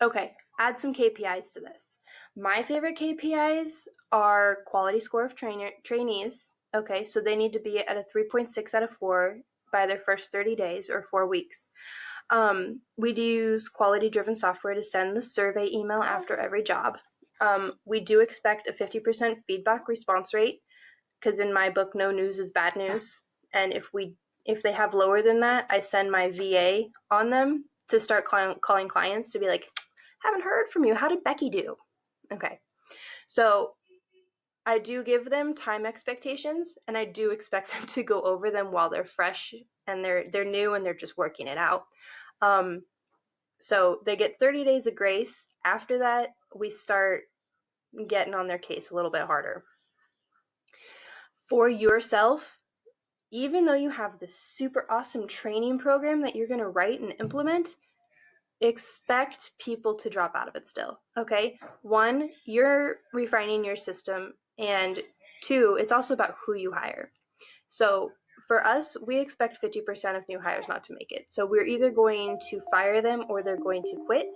Okay, add some KPIs to this. My favorite KPIs are quality score of trainer, trainees. Okay, so they need to be at a 3.6 out of 4 by their first 30 days or four weeks. Um, we do use quality driven software to send the survey email after every job. Um, we do expect a 50% feedback response rate because in my book, no news is bad news. And if we if they have lower than that, I send my VA on them to start calling clients to be like, haven't heard from you. How did Becky do? Okay. So I do give them time expectations and I do expect them to go over them while they're fresh and they're they're new and they're just working it out. Um, so they get 30 days of grace. After that, we start getting on their case a little bit harder. For yourself, even though you have this super awesome training program that you're going to write and implement, expect people to drop out of it still. Okay? One, you're refining your system, and two, it's also about who you hire. So for us, we expect 50% of new hires not to make it. So we're either going to fire them or they're going to quit.